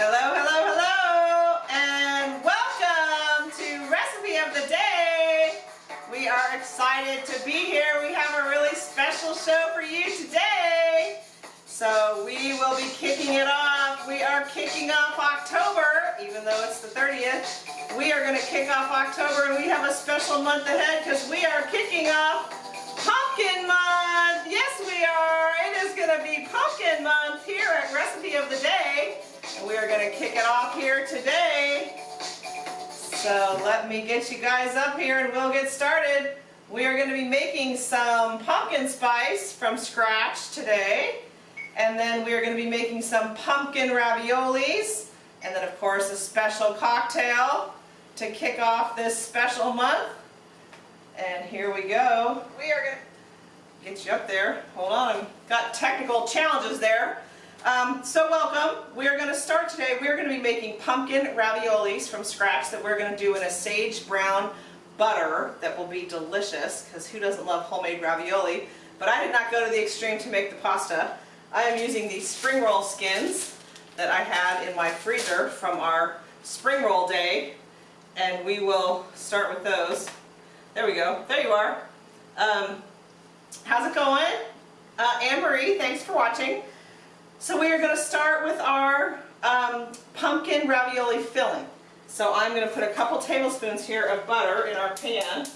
Hello, hello, hello, and welcome to Recipe of the Day. We are excited to be here. We have a really special show for you today. So we will be kicking it off. We are kicking off October, even though it's the 30th. We are going to kick off October and we have a special month ahead because we are kicking off Pumpkin Month. Yes, we are. It is going to be Pumpkin Month here at Recipe of the Day. We are going to kick it off here today. So let me get you guys up here and we'll get started. We are going to be making some pumpkin spice from scratch today. And then we are going to be making some pumpkin raviolis. And then of course a special cocktail to kick off this special month. And here we go. We are going to get you up there. Hold on, I've got technical challenges there. Um, so welcome. We are going to start today. We are going to be making pumpkin raviolis from scratch that we're going to do in a sage brown butter that will be delicious because who doesn't love homemade ravioli? But I did not go to the extreme to make the pasta. I am using these spring roll skins that I had in my freezer from our spring roll day and we will start with those. There we go. There you are. Um, how's it going? Uh, Anne-Marie, thanks for watching. So we are going to start with our um, pumpkin ravioli filling. So I'm going to put a couple tablespoons here of butter in our pan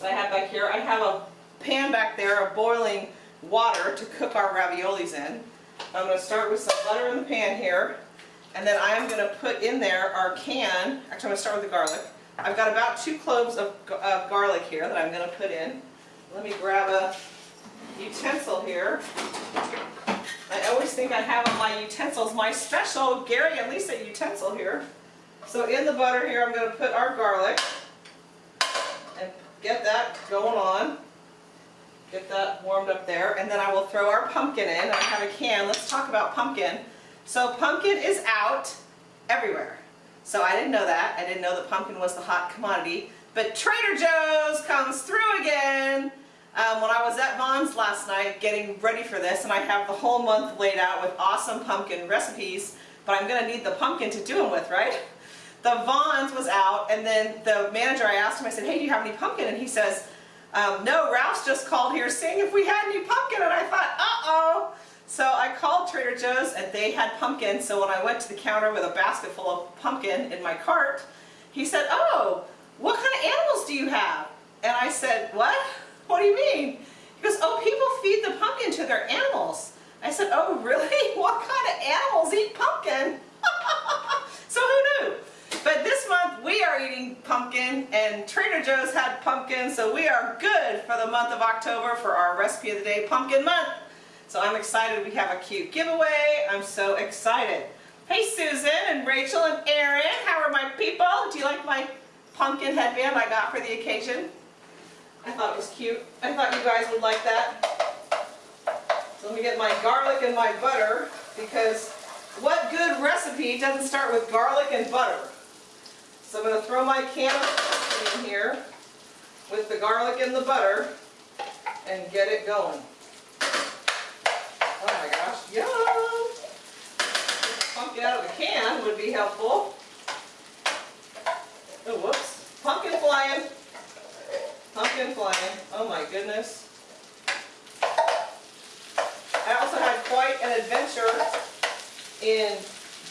that I have back here. I have a pan back there of boiling water to cook our raviolis in. I'm going to start with some butter in the pan here. And then I'm going to put in there our can, actually I'm going to start with the garlic. I've got about two cloves of, of garlic here that I'm going to put in. Let me grab a utensil here. I always think I have on my utensils, my special Gary and Lisa utensil here. So in the butter here I'm going to put our garlic and get that going on. Get that warmed up there and then I will throw our pumpkin in. I have a can. Let's talk about pumpkin. So pumpkin is out everywhere. So I didn't know that. I didn't know that pumpkin was the hot commodity. But Trader Joe's comes through again. Um, when I was at Vons last night getting ready for this, and I have the whole month laid out with awesome pumpkin recipes, but I'm going to need the pumpkin to do them with, right? The Vons was out, and then the manager, I asked him, I said, hey, do you have any pumpkin? And he says, um, no, Ralph's just called here saying if we had any pumpkin, and I thought, uh-oh. So I called Trader Joe's and they had pumpkin, so when I went to the counter with a basket full of pumpkin in my cart, he said, oh, what kind of animals do you have? And I said, what? What do you mean? He goes, oh, people feed the pumpkin to their animals. I said, oh, really? What kind of animals eat pumpkin? so who knew? But this month we are eating pumpkin and Trader Joe's had pumpkin, so we are good for the month of October for our recipe of the day, Pumpkin Month. So I'm excited we have a cute giveaway. I'm so excited. Hey Susan and Rachel and Erin, how are my people? Do you like my pumpkin headband I got for the occasion? I thought it was cute. I thought you guys would like that. So let me get my garlic and my butter because what good recipe doesn't start with garlic and butter? So I'm going to throw my can of in here with the garlic and the butter and get it going. Oh my gosh, yum! Pumpkin out of the can would be helpful. Oh, whoops. Pumpkin flying. Pumpkin flying. Oh my goodness. I also had quite an adventure in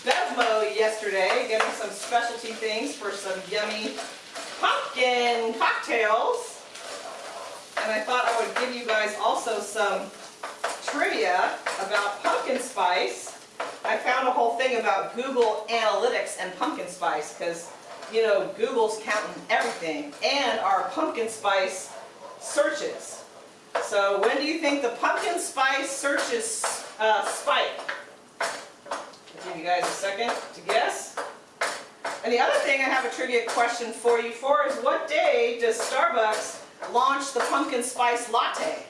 Bevmo yesterday, getting some specialty things for some yummy pumpkin cocktails. And I thought I would give you guys also some trivia about pumpkin spice. I found a whole thing about Google Analytics and pumpkin spice because, you know, Google's counting everything and our pumpkin spice searches. So when do you think the pumpkin spice searches uh, spike? I'll give you guys a second to guess. And the other thing I have a trivia question for you for is what day does Starbucks launch the pumpkin spice latte?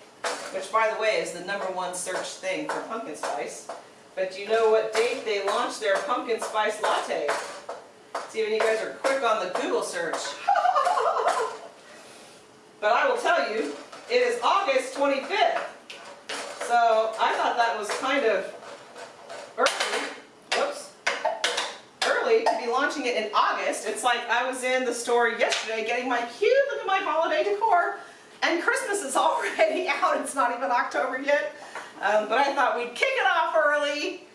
which by the way is the number one search thing for pumpkin spice. But do you know what date they launched their pumpkin spice latte? If you guys are quick on the Google search. but I will tell you, it is August 25th. So I thought that was kind of early. Whoops. early to be launching it in August. It's like I was in the store yesterday getting my cute, look at my holiday decor, and Christmas is already out. It's not even October yet. Um, but I thought we'd kick it off early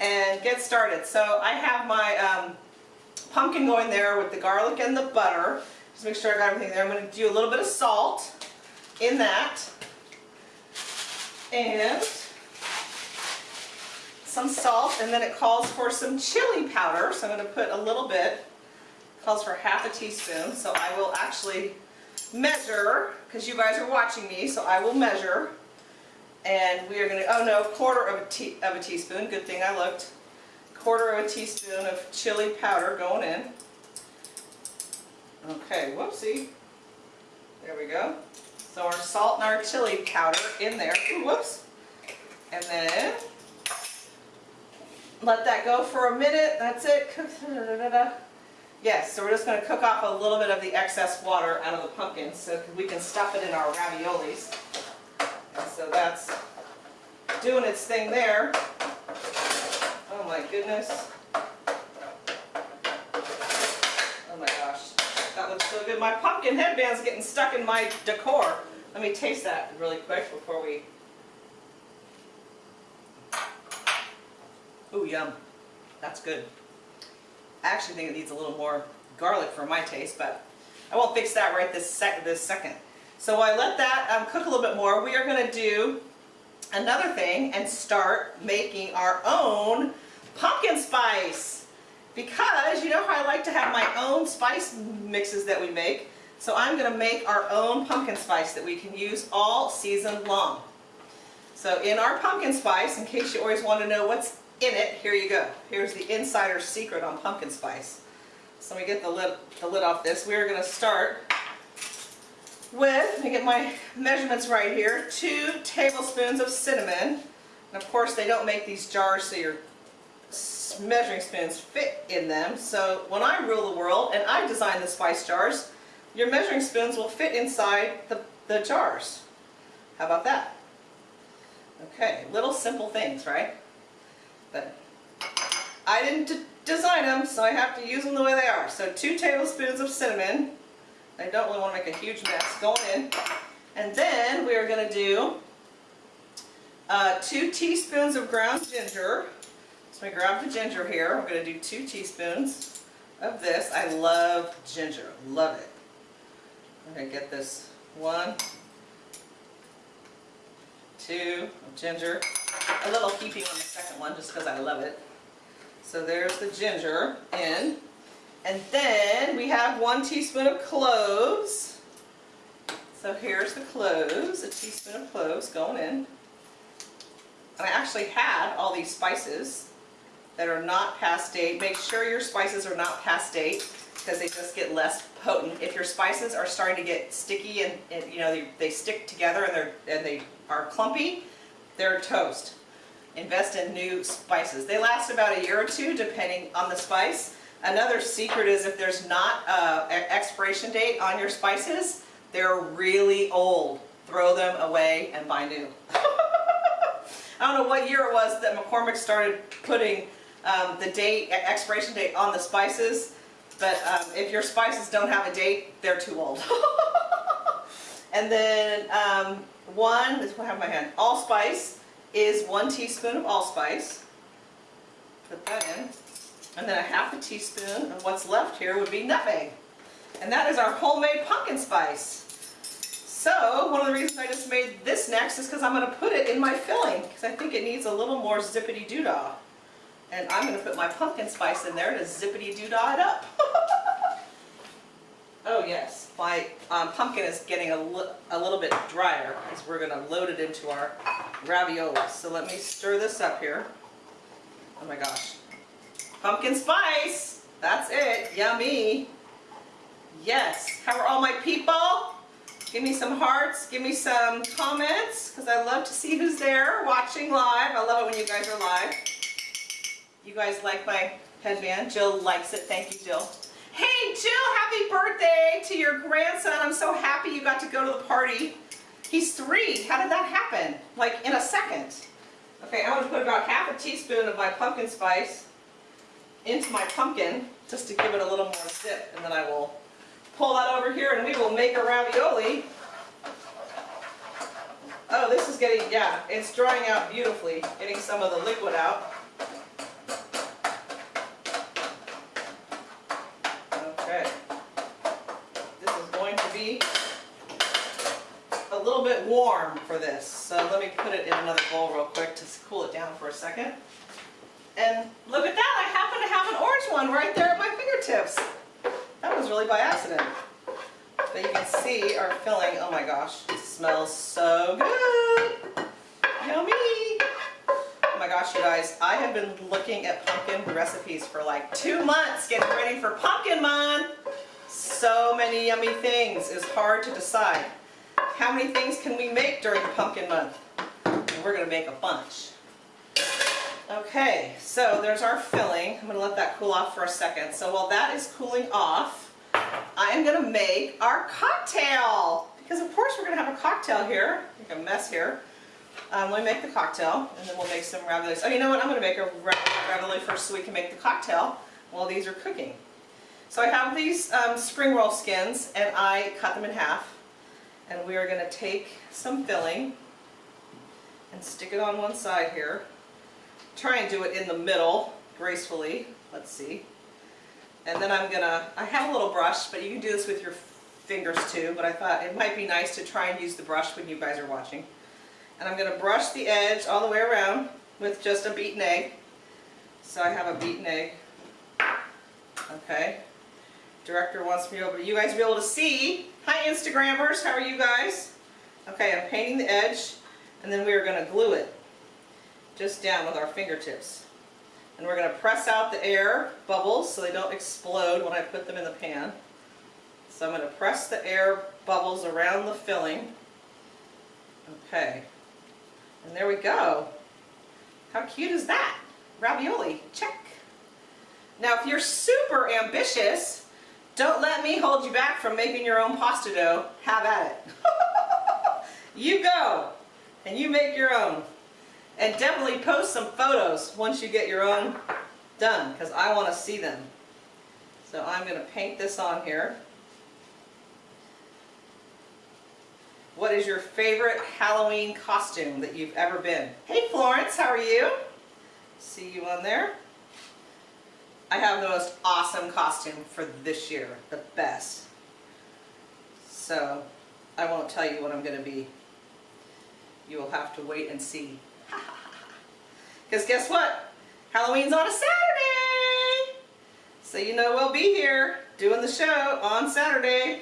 and get started. So I have my um, pumpkin going there with the garlic and the butter. Just make sure I got everything there. I'm going to do a little bit of salt in that. And some salt and then it calls for some chili powder. So I'm going to put a little bit. It calls for half a teaspoon. So I will actually measure because you guys are watching me. So I will measure. And we are going to, oh no, quarter of a, tea, of a teaspoon. Good thing I looked. Quarter of a teaspoon of chili powder going in. Okay, whoopsie. There we go. So our salt and our chili powder in there. Ooh, whoops. And then let that go for a minute. That's it. Yes, so we're just going to cook off a little bit of the excess water out of the pumpkin so we can stuff it in our raviolis. And so that's doing its thing there. My goodness. Oh my gosh. That looks so good. My pumpkin headband's getting stuck in my decor. Let me taste that really quick before we... Ooh, yum. That's good. I actually think it needs a little more garlic for my taste, but I won't fix that right this, sec this second. So I let that um, cook a little bit more. We are going to do another thing and start making our own pumpkin spice. Because you know how I like to have my own spice mixes that we make. So I'm going to make our own pumpkin spice that we can use all season long. So in our pumpkin spice, in case you always want to know what's in it, here you go. Here's the insider secret on pumpkin spice. So let me get the lid, the lid off this. We're going to start with, let me get my measurements right here, two tablespoons of cinnamon. And of course they don't make these jars so your measuring spoons fit in them. So when I rule the world and I design the spice jars, your measuring spoons will fit inside the, the jars. How about that? Okay, little simple things, right? But I didn't design them, so I have to use them the way they are. So two tablespoons of cinnamon. I don't really want to make a huge mess going in. And then we are going to do uh, two teaspoons of ground ginger. So I grab the ginger here. We're going to do two teaspoons of this. I love ginger. Love it. I'm going to get this one, two of ginger. A little heaping on the second one just because I love it. So there's the ginger in. And then we have one teaspoon of cloves. So here's the cloves, a teaspoon of cloves going in. And I actually had all these spices that are not past date. Make sure your spices are not past date because they just get less potent. If your spices are starting to get sticky and, and you know they, they, stick together and, they're, and they are clumpy, they're toast. Invest in new spices. They last about a year or two depending on the spice. Another secret is if there's not an expiration date on your spices, they're really old. Throw them away and buy new. I don't know what year it was that McCormick started putting um, the date, expiration date on the spices, but um, if your spices don't have a date, they're too old. and then um, one, this will have my hand, allspice is one teaspoon of allspice. Put that in. And then a half a teaspoon of what's left here would be nutmeg. And that is our homemade pumpkin spice. So, one of the reasons I just made this next is because I'm going to put it in my filling because I think it needs a little more zippity-doo-dah. And I'm going to put my pumpkin spice in there to zippity-doo-dah it up. oh yes, my um, pumpkin is getting a, a little bit drier because we're going to load it into our raviolis. So let me stir this up here. Oh my gosh. Pumpkin spice. That's it. Yummy. Yes. How are all my people? Give me some hearts. Give me some comments because I love to see who's there watching live. I love it when you guys are live. You guys like my headband. Jill likes it. Thank you, Jill. Hey, Jill, happy birthday to your grandson. I'm so happy you got to go to the party. He's three. How did that happen? Like in a second. Okay, I'm going to put about half a teaspoon of my pumpkin spice into my pumpkin just to give it a little more zip and then I will pull that over here and we will make a ravioli. Oh, this is getting, yeah, it's drying out beautifully, getting some of the liquid out. Okay. This is going to be a for this. So let me put it in another bowl real quick to cool it down for a second. And look at that, I happen to have an orange one right there at my fingertips. That was really by accident. But you can see our filling, oh my gosh, it smells so good. Yummy. Oh my gosh, you guys, I have been looking at pumpkin recipes for like two months getting ready for Pumpkin Month. So many yummy things. It's hard to decide. How many things can we make during Pumpkin Month? And we're going to make a bunch. Okay, so there's our filling. I'm going to let that cool off for a second. So while that is cooling off, I am going to make our cocktail. Because of course we're going to have a cocktail here. Make a mess here. Um, let me make the cocktail and then we'll make some raviolis. Oh, you know what? I'm going to make a ravioli first so we can make the cocktail while these are cooking. So I have these um, spring roll skins and I cut them in half. And we are going to take some filling and stick it on one side here. Try and do it in the middle gracefully. Let's see. And then I'm gonna, I have a little brush, but you can do this with your fingers too, but I thought it might be nice to try and use the brush when you guys are watching. And I'm gonna brush the edge all the way around with just a beaten egg. So I have a beaten egg. Okay. Director wants me to be able to, you guys be able to see. Hi Instagrammers, how are you guys? Okay, I'm painting the edge and then we are gonna glue it just down with our fingertips. And we're going to press out the air bubbles so they don't explode when I put them in the pan. So I'm going to press the air bubbles around the filling. Okay. And there we go. How cute is that? Ravioli, check. Now if you're super ambitious, don't let me hold you back from making your own pasta dough. Have at it. you go and you make your own. And definitely post some photos once you get your own done because I want to see them. So I'm going to paint this on here. What is your favorite Halloween costume that you've ever been? Hey Florence, how are you? See you on there. I have the most awesome costume for this year, the best. So I won't tell you what I'm going to be. You will have to wait and see. Because guess what? Halloween's on a Saturday! So you know we'll be here doing the show on Saturday.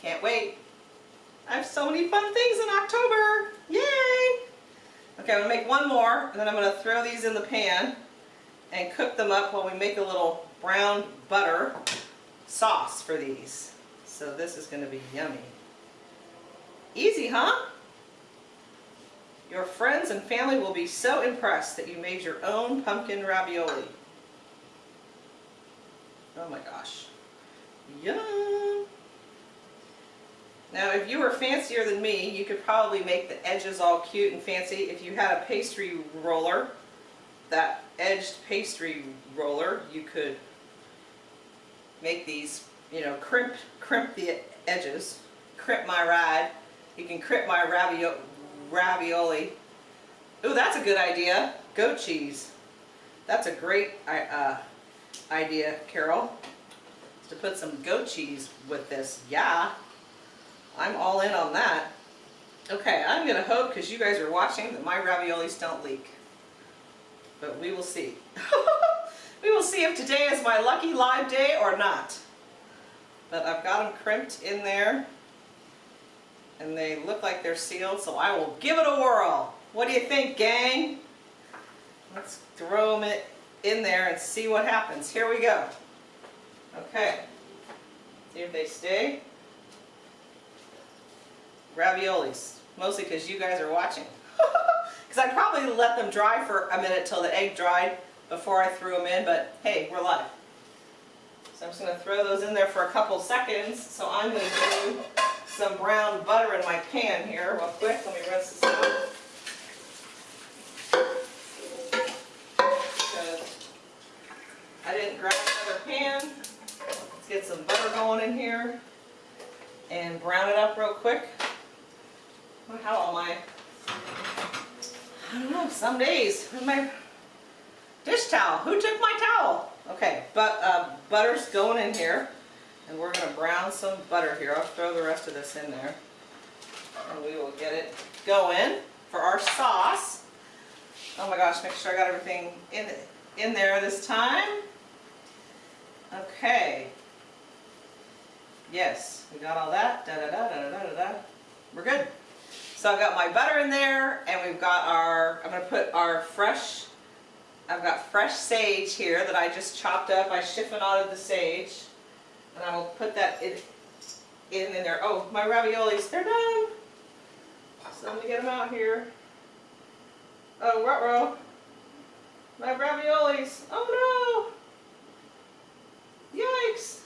Can't wait. I have so many fun things in October. Yay! Okay, I'm going to make one more, and then I'm going to throw these in the pan and cook them up while we make a little brown butter sauce for these. So this is going to be yummy. Easy, huh? Your friends and family will be so impressed that you made your own pumpkin ravioli. Oh my gosh. Yum! Now if you were fancier than me, you could probably make the edges all cute and fancy. If you had a pastry roller, that edged pastry roller, you could make these, you know, crimp, crimp the edges, crimp my ride. You can crimp my ravioli, ravioli. Ooh, that's a good idea. Goat cheese. That's a great uh, idea, Carol. To put some goat cheese with this. Yeah, I'm all in on that. Okay, I'm going to hope, because you guys are watching, that my raviolis don't leak. But we will see. we will see if today is my lucky live day or not. But I've got them crimped in there and they look like they're sealed, so I will give it a whirl. What do you think, gang? Let's throw them in there and see what happens. Here we go. Okay. See if they stay. Raviolis. Mostly because you guys are watching. Because I'd probably let them dry for a minute till the egg dried before I threw them in, but hey, we're live. So I'm just going to throw those in there for a couple seconds. So I'm going to do some brown butter in my pan here real quick. Let me rinse this out. Let's get some butter going in here and brown it up real quick. How am I? I don't know, some days. Where's my dish towel? Who took my towel? Okay, but uh, butter's going in here. And we're going to brown some butter here. I'll throw the rest of this in there. And we will get it going for our sauce. Oh my gosh, make sure I got everything in, in there this time. Okay. Yes, we got all that. Da da da da da da da. We're good. So I've got my butter in there and we've got our, I'm going to put our fresh, I've got fresh sage here that I just chopped up. I chiffonaded the sage. And I will put that in, in, in there. Oh, my raviolis, they're done. So let me get them out here. Oh, ruh My raviolis. Oh no! Yikes!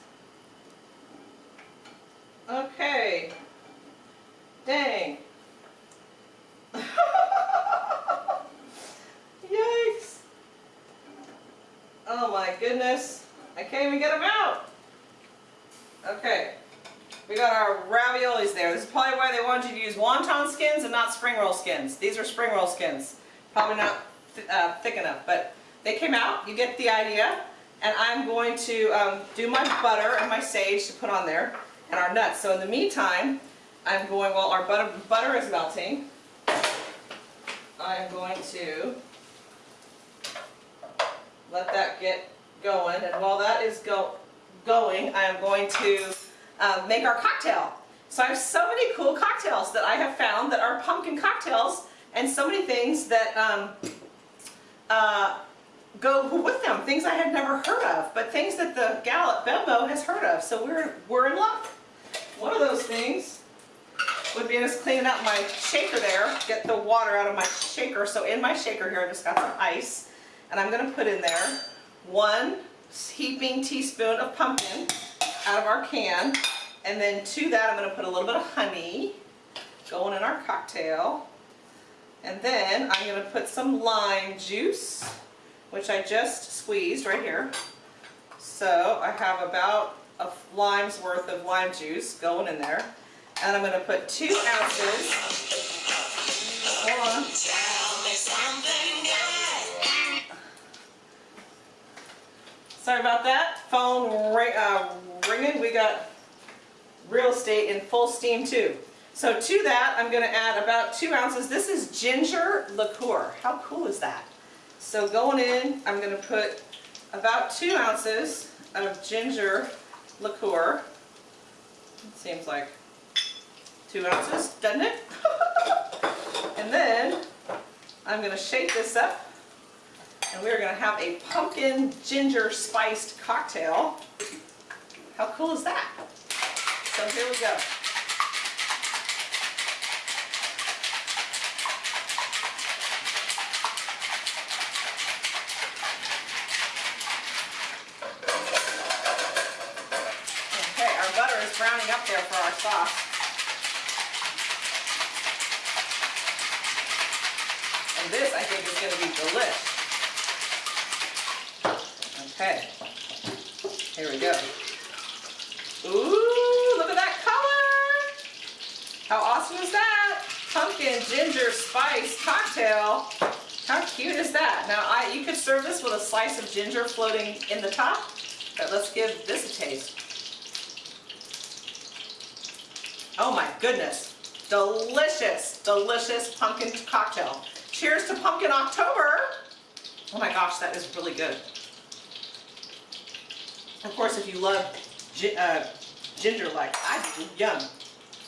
Okay. Dang. Yikes. Oh my goodness. I can't even get them out. Okay. We got our raviolis there. This is probably why they wanted you to use wonton skins and not spring roll skins. These are spring roll skins. Probably not th uh, thick enough, but they came out. You get the idea. And I'm going to um, do my butter and my sage to put on there and our nuts. So in the meantime, I'm going, while our butter, butter is melting, I'm going to let that get going. And while that is go, going, I am going to uh, make our cocktail. So I have so many cool cocktails that I have found that are pumpkin cocktails and so many things that um, uh, go with them, things I had never heard of, but things that the gal at Bevmo has heard of. So we're, we're in luck. One of those things would be just cleaning out my shaker there, get the water out of my shaker. So in my shaker here, I just got some ice, and I'm going to put in there one heaping teaspoon of pumpkin out of our can. And then to that, I'm going to put a little bit of honey going in our cocktail. And then I'm going to put some lime juice, which I just squeezed right here. So I have about a lime's worth of lime juice going in there. And I'm going to put two ounces. Hold on. Sorry about that. Phone ring, uh, ringing. We got real estate in full steam too. So to that, I'm going to add about two ounces. This is ginger liqueur. How cool is that? So going in, I'm going to put about two ounces of ginger liqueur. It seems like two ounces, doesn't it? and then I'm going to shake this up and we're going to have a pumpkin ginger spiced cocktail. How cool is that? So here we go. Okay, our butter is browning up there for our sauce. This, I think, is going to be the delish. Okay. Here we go. Ooh, look at that color! How awesome is that? Pumpkin ginger spice cocktail. How cute is that? Now, I you could serve this with a slice of ginger floating in the top, but let's give this a taste. Oh my goodness. Delicious, delicious pumpkin cocktail. Cheers to Pumpkin October. Oh my gosh, that is really good. Of course, if you love uh, ginger like I do, yum.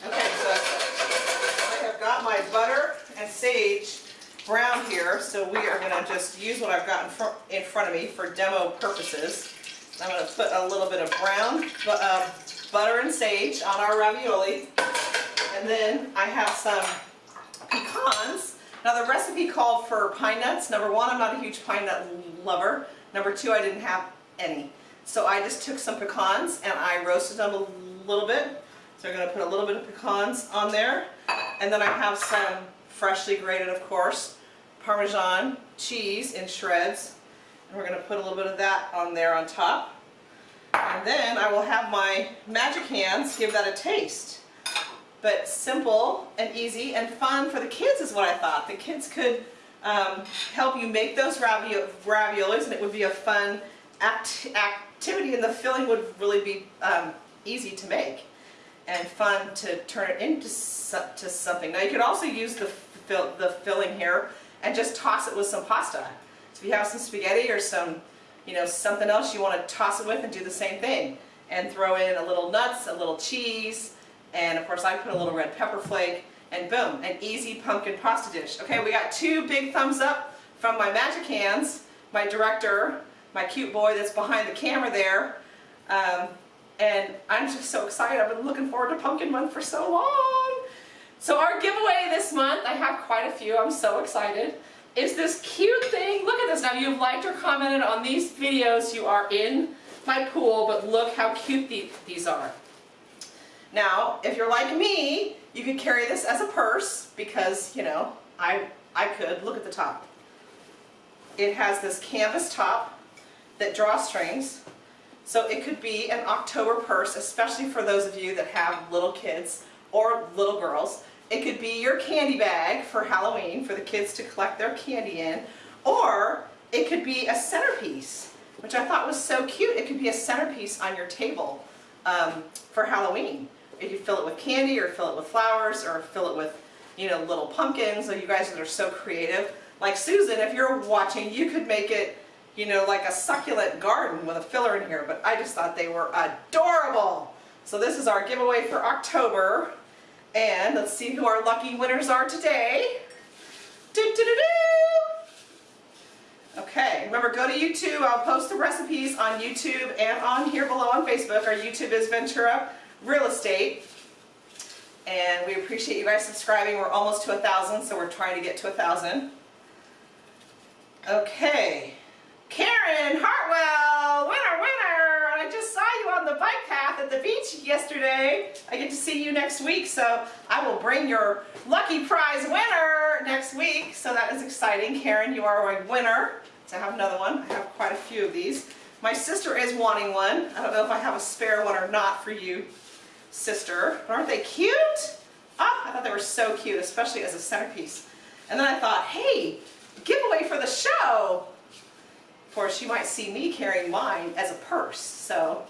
Okay, so I have got my butter and sage brown here, so we are going to just use what I've got in, fr in front of me for demo purposes. I'm going to put a little bit of brown uh, butter and sage on our ravioli, and then I have some pecans now the recipe called for pine nuts. Number one, I'm not a huge pine nut lover. Number two, I didn't have any. So I just took some pecans and I roasted them a little bit. So I'm going to put a little bit of pecans on there. And then I have some freshly grated, of course, Parmesan cheese in shreds. And we're going to put a little bit of that on there on top. And then I will have my magic hands give that a taste. But simple and easy and fun for the kids is what I thought. The kids could um, help you make those ravio raviolis and it would be a fun act activity and the filling would really be um, easy to make and fun to turn it into to something. Now you could also use the, the filling here and just toss it with some pasta. So if you have some spaghetti or some, you know, something else you want to toss it with and do the same thing. And throw in a little nuts, a little cheese, and of course I put a little red pepper flake, and boom, an easy pumpkin pasta dish. Okay, we got two big thumbs up from my magic hands, my director, my cute boy that's behind the camera there. Um, and I'm just so excited. I've been looking forward to Pumpkin Month for so long. So our giveaway this month, I have quite a few, I'm so excited, is this cute thing. Look at this. Now you've liked or commented on these videos. You are in my pool, but look how cute these are. Now, if you're like me, you could carry this as a purse because, you know, I, I could. Look at the top. It has this canvas top that drawstrings. So it could be an October purse, especially for those of you that have little kids or little girls. It could be your candy bag for Halloween for the kids to collect their candy in. Or it could be a centerpiece, which I thought was so cute. It could be a centerpiece on your table um, for Halloween. You fill it with candy or fill it with flowers or fill it with, you know, little pumpkins. So you guys are so creative. Like Susan, if you're watching, you could make it you know, like a succulent garden with a filler in here, but I just thought they were adorable. So this is our giveaway for October. And let's see who our lucky winners are today. Doo -doo -doo okay, remember go to YouTube. I'll post the recipes on YouTube and on here below on Facebook. Our YouTube is Ventura Real Estate. And we appreciate you guys subscribing. We're almost to a thousand, so we're trying to get to a thousand. Okay. Karen Hartwell, winner, winner! I just saw you on the bike path at the beach yesterday. I get to see you next week, so I will bring your lucky prize winner next week. So that is exciting. Karen, you are a winner. So I have another one. I have quite a few of these. My sister is wanting one. I don't know if I have a spare one or not for you, sister. But aren't they cute? Ah, I thought they were so cute, especially as a centerpiece. And then I thought, hey, giveaway for the show. Of course, you might see me carrying mine as a purse. So,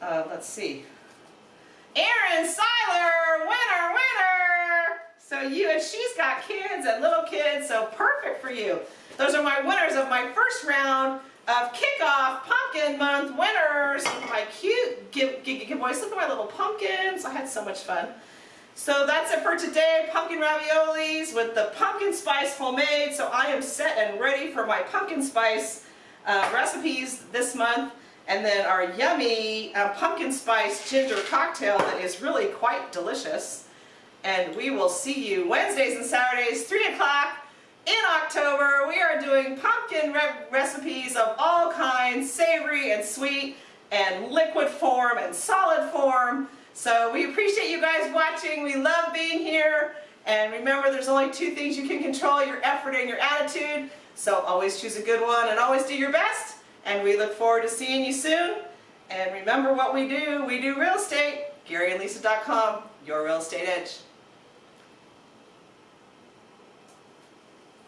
uh, let's see. Erin Seiler, winner, winner! So you and she's got kids and little kids, so perfect for you. Those are my winners of my first round of kickoff pumpkin month winners my cute give, give, give boys. Look at my little pumpkins. I had so much fun. So that's it for today, pumpkin raviolis with the pumpkin spice homemade. So I am set and ready for my pumpkin spice uh, recipes this month. And then our yummy uh, pumpkin spice ginger cocktail that is really quite delicious. And we will see you Wednesdays and Saturdays, 3 o'clock in October. We are doing pumpkin re recipes of all kinds, savory and sweet, and liquid form and solid form. So we appreciate you guys watching. We love being here. And remember, there's only two things you can control, your effort and your attitude. So always choose a good one and always do your best. And we look forward to seeing you soon. And remember what we do. We do real estate. GaryandLisa.com, your real estate edge.